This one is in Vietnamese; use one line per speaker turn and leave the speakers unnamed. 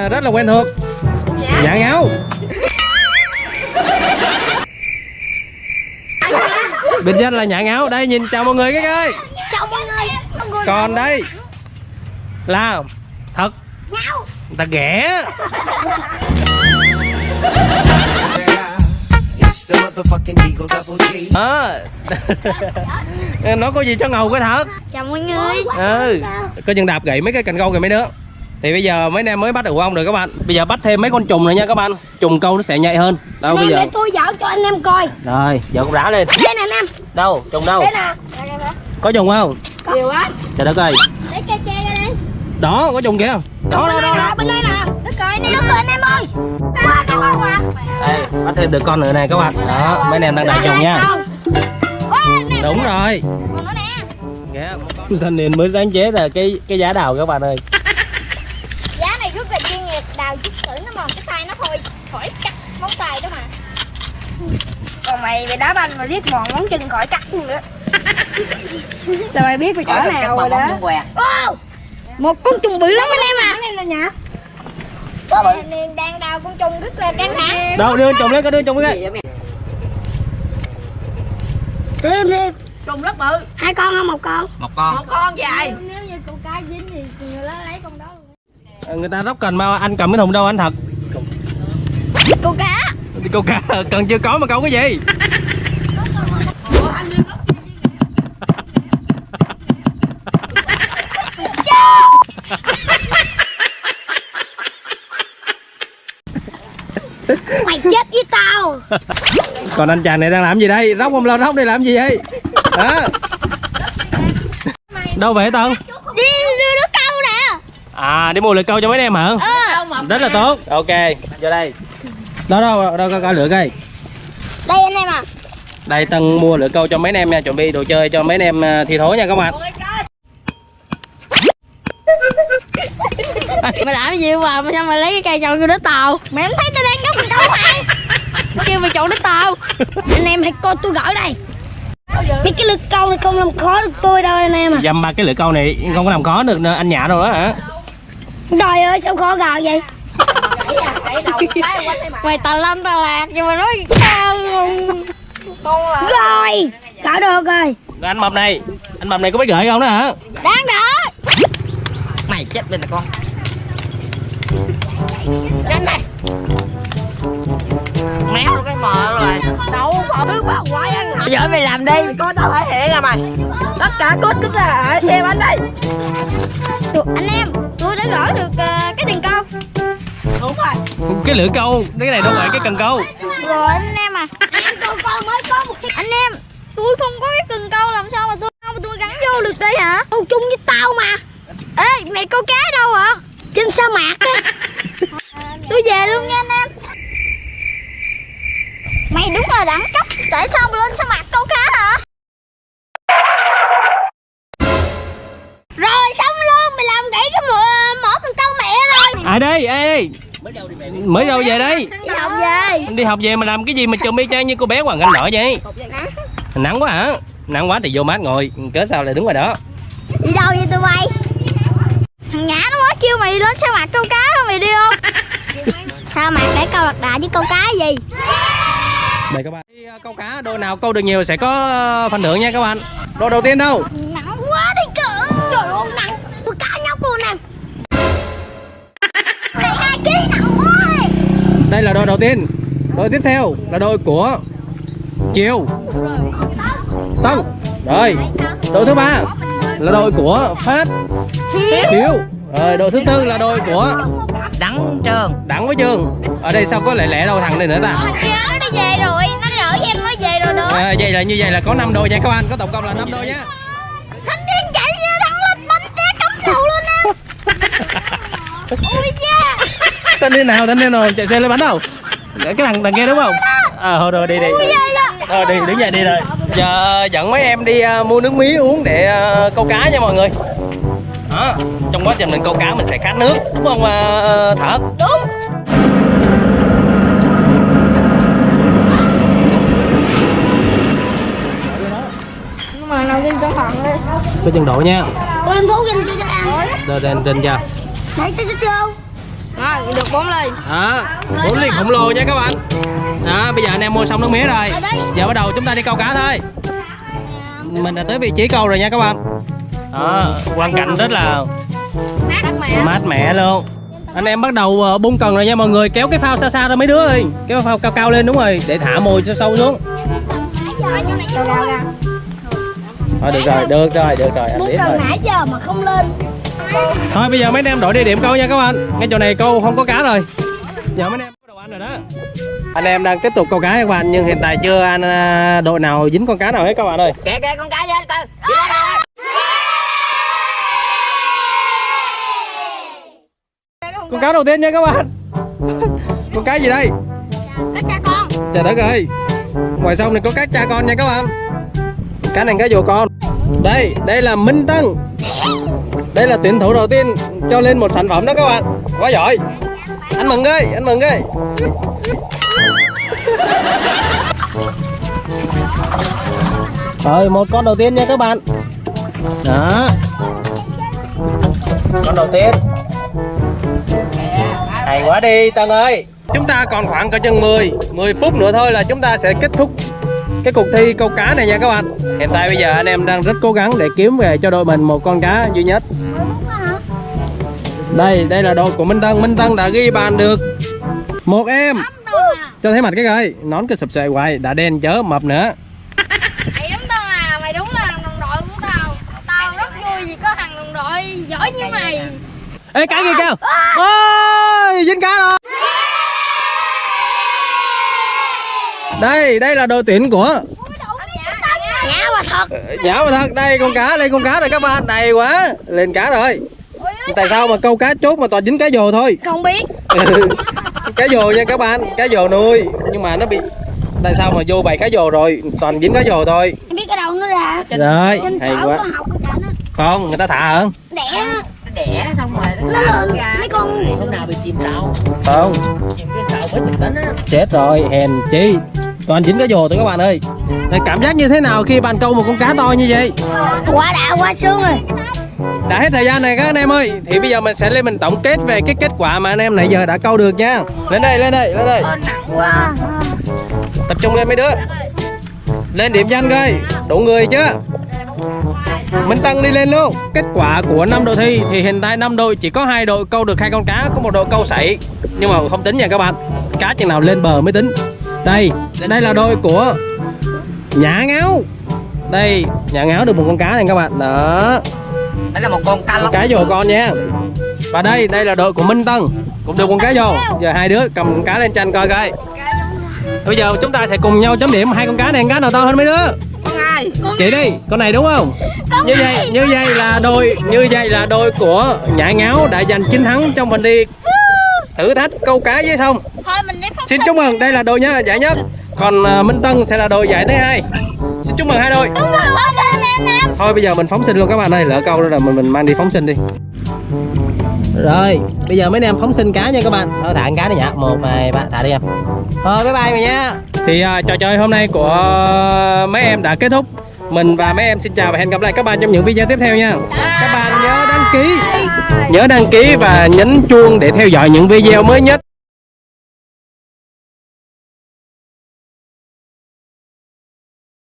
à, rất là quen thuộc. Dạ. Ngáo. Biệt danh là nhã ngáo. Đây nhìn chào mọi người cái ơi
chào mọi người.
Còn đây. là thật.
Ngáo.
Người ta ghẻ. Đó nó có gì cho ngầu cái thật?
Chào mọi người.
Ừ. Coi chừng đạp gãy mấy cái cành câu kìa mấy đứa thì bây giờ mấy anh em mới bắt được ong rồi các bạn. Bây giờ bắt thêm mấy con trùng nữa nha các bạn. Trùng câu nó sẽ nhạy hơn. Đâu bây
em
giờ?
để tôi dở cho anh em coi.
Rồi giờ con rá lên.
Đây nè anh em.
Đâu trùng đâu?
Đây nè.
Có trùng không?
Nhiều quá.
Trời đất ơi.
Lấy cây tre ra đây.
Đó có trùng kìa. Đó đó đó, đó.
bên đây nè. Đất coi anh em đất anh em ơi
đây bắt thêm được con nữa nè các bạn. Đó mấy anh em đang đại trùng nha. đúng rồi.
Còn nó nè.
Thanh niên mới sáng chế ra cái cái giá đào các bạn ơi
giá này rất là chuyên nghiệp đào chút thử nó mòn cái tay nó thôi khỏi cắt móng tay đó mà.
Còn mày mày đá banh mà riết mòn ngón chân khỏi cắt luôn nữa là mày biết mày chỗ nào rồi đó?
Wow! một con trùng bự lắm anh em à.
Này là
em đang đào con trùng rất là căng thẳng.
Đâu đưa trùng lên có đưa trùng lên.
Thêm thêm.
Trùng rất bự.
Hai con không một con?
Một con. Dài
Nếu như câu cá dính thì người lớn lấy con đó luôn.
Người ta róc cần mà anh cầm cái thùng đâu anh thật
Câu cá.
Đi câu cá cần chưa có mà câu cái gì?
Mày chết với tao.
Còn anh chàng này đang làm gì đây? Róc không lo róc đây làm gì vậy? Hả? Đâu vậy tân
Đi đưa đứa câu nè.
À đi mua lưỡi câu cho mấy em hả?
Ờ
rất là tốt. Ok vô đây đó đâu đâu có, có lửa cây
Đây anh em à
đây tân mua lưỡi câu cho mấy anh em nha chuẩn bị đồ chơi cho mấy anh em à, thi thố nha các bạn.
Mày làm cái gì mà sao mày lấy cái cây chọn vô đứa tàu? Mày không thấy tao đang mình đâu mày Mày kêu mày chọn đứa tàu. Anh em hãy coi tôi gửi đây. Mấy cái lực câu này không làm khó được tôi đâu anh em à.
Dăm ba cái lưỡi câu này không có làm khó được nữa, anh nhã đâu đó hả?
Trời ơi sao khó gờ vậy Mày tà lâm tà lạc nhưng mà nói sao Rồi Gỡ được rồi.
Rồi anh mập này. Anh mập này có biết gửi không đó hả?
Đáng đỡ
mày chết bên này con.
Nhanh này
méo luôn cái mờ rồi. Đâu phải biết quá quái ăn hả giờ mày làm đi. Có tao thể hiện à mày. Tất cả cốt cứ ở xe bánh đây
cái
lưỡi câu cái này đâu phải cái cần câu.
Rồi anh em à. Coi mới có một cái Anh em Tôi không có cái cần câu làm sao mà tôi mà tôi gắn vô được đây hả? Câu chung với tao mà. Ê mày câu cá đâu hả? Trên sa mạc á. Tôi về luôn nha anh em. Mày đúng là đẳng cấp. Tại sao mà lên sa mạc câu cá hả? Rồi xong luôn. Mày làm gãy cái mỏ, cần câu mẹ rồi.
Ai đây mới đâu về đây?
Đi học về.
Anh đi học về mà làm cái gì mà chùm y chang như cô bé hoàng anh nở vậy? Nắng. Quá hả? Nắng quá thì vô mát ngồi. Cớ sao lại đứng ngoài đó?
Đi đâu vậy tụi bay? Thằng Nhã nó mới kêu mày lên sa mạc câu cá đó mày đi không? Sa mạc để câu lạc đà với câu cá gì?
Đây các bạn. Đi, ờ, câu cá đôi nào câu được nhiều sẽ có ờ, phần thưởng nha các bạn. Đôi đầu tiên đâu?
Nặng quá đi cỡ Trời ơi
đây là đôi đầu tiên. Đôi tiếp theo là đôi của chiều tân. Rồi. Đội thứ ba là đội của phát. Hiếu. Rồi đội thứ tư là đội của
đắng trơn
đặng với trường. Ở đây sao có lẻ lẻ đâu thằng này nữa ta?
Nó về rồi Nó đỡ với em nó về rồi được.
À, vậy là như vậy là có 5 đôi nha các bạn có tổng cộng là 5 đôi nhá.
Thanh niên chạy như thằng lên bánh té cắm đầu luôn em. Ui da
tên đi nào tên đi nào chạy xe lên bánh đâu cái thằng thằng kia đúng không? Ờ thôi rồi đi đi. Ờ đi đứng dậy đi rồi. Giờ dẫn mấy em đi ờ, mua nước mía uống để ờ, câu cá nha mọi người. Đó trong quá trình mình câu cá mình sẽ khát nước đúng không ờ, thở
Đúng. Nhưng mà nào game cho phận đi.
Có chừng độ nha.
Ôi em cho cho ăn
lên lên lên cho.
Để cho xích vô Được bốn ly.
Đó bốn ly khổng lồ nha các bạn. Đó bây giờ anh em mua xong nước mía rồi. Giờ bắt đầu chúng ta đi câu cá thôi. Mình đã tới vị trí câu rồi nha các bạn. Đó quang cảnh rất là
Mát mẻ.
luôn. Anh em bắt đầu ờ, bung cần rồi nha mọi người. Kéo cái phao xa xa ra mấy đứa ơi. Kéo phao cao cao lên đúng rồi để thả mồi cho sâu xuống. Thôi được rồi được rồi được rồi anh biết rồi
cần nãy giờ mà không lên
thôi bây giờ mấy anh em đổi địa điểm câu nha các bạn. Ngay chỗ này câu không có cá rồi. Giờ mấy anh em bắt đầu ăn rồi đó. Anh em đang tiếp tục câu cá các bạn nhưng hiện tại chưa anh à, đội nào dính con cá nào hết các bạn ơi.
Kìa kìa con cá Đi ra đây.
con cá đầu tiên nha các bạn. Con cá gì đây?
Các cha con.
Trời đất ơi. Ngoài sông này có cá cha con nha các bạn. Cá này cá rùa con. Đây đây là minh tân đây là tuyển thủ đầu tiên cho lên một sản phẩm đó các bạn. Quá giỏi. Anh mừng ơi, anh mừng ơi. Rồi một con đầu tiên nha các bạn. Đó. Con đầu tiên. Hay quá đi, Tân ơi. Chúng ta còn khoảng cỡ chừng 10 10 phút nữa thôi là chúng ta sẽ kết thúc cái cuộc thi câu cá này nha các bạn. Hiện tại bây giờ anh em đang rất cố gắng để kiếm về cho đội mình một con cá duy nhất. Đây, đây là đội của Minh Tân. Minh Tân đã ghi bàn được. Một em. Cho thấy mặt cái coi. Nón cái sụp sệ hoài, đã đen chớ mập nữa.
Mày đúng tao à, mày đúng là đồng đội của tao. Tao rất vui vì có thằng đồng đội giỏi như mày.
Ê cá kia kêu Ôi, dính cá rồi Đây, đây là đội tuyển của
Nhã mà thật.
Dạ mà thật, đây con cá, lên con cá rồi các bạn. Đầy quá, lên cá rồi. Tại sao mà câu cá chốt mà toàn dính cá dồ thôi?
Không biết.
Cá dồ nha các bạn, cá dồ nuôi. Nhưng mà nó bị Tại sao mà vô bầy cá dồ rồi Toàn dính cá dồ thôi?
Em biết cái đầu nó ra.
Rồi, hay quá. Không, người ta thả hả?
Đẻ.
Đẻ xong rồi.
Nó lượn mấy con
hôm nào bị chìm tàu?
Không,
chìm cái tàu mới tỉnh đến á
chết rồi, hèn chi Toàn dính cá dồ thôi các bạn ơi. Đây, Cảm giác như thế nào khi bạn câu một con cá to như vậy?
Quả đạo qua xương rồi.
Đã hết thời gian này các anh em ơi. Thì bây giờ mình sẽ lên mình tổng kết về cái kết quả mà anh em nãy giờ đã câu được nha. Lên đây lên đây lên đây.
Quá.
Tập trung lên mấy đứa. Lên điểm danh coi đủ người chứ Minh Tân đi lên luôn. Kết quả của năm đội thi thì hiện tại năm đội chỉ có hai đội câu được hai con cá Có một đội câu sảy. Nhưng mà không tính nha các bạn. Cá chừng nào lên bờ mới tính Đây, đây là đội của Nhã Ngáo. Đây, Nhã Ngáo được một con cá này các bạn. Đó.
Đây là một con cá lóc
cá dồ con nha. Và đây đây là đội của Minh Tân. Cũng được con cá dồ giờ hai đứa cầm con cá lên tranh coi coi. Bây giờ chúng ta sẽ cùng nhau chấm điểm. Hai con cá này con cá nào to hơn mấy đứa?
Con
chị đi con này đúng không? Như vậy như vậy là đôi như vậy là đôi của nhã ngáo đã giành chiến thắng trong phần đi thử thách câu cá với thông
Thôi mình
xin chúc mừng đây là đội nhá giải nhất còn à, Minh Tân sẽ là đội giải thứ hai xin chúc mừng hai đội
Đúng rồi, phóng sinh anh em
Thôi bây giờ mình phóng sinh luôn các bạn ơi, lỡ câu rồi là mình mình mang đi phóng sinh đi. Rồi, bây giờ mấy anh em phóng sinh cá nha các bạn. Thôi thả cá đi nhá. Một, hai, ba, thả đi em. Thôi bye bye mày nha. Thì à, trò chơi hôm nay của mấy em đã kết thúc. Mình và mấy em xin chào và hẹn gặp lại các bạn trong những video tiếp theo nha. Các bạn nhớ đăng ký, nhớ đăng ký và nhấn chuông để theo dõi những video mới nhất.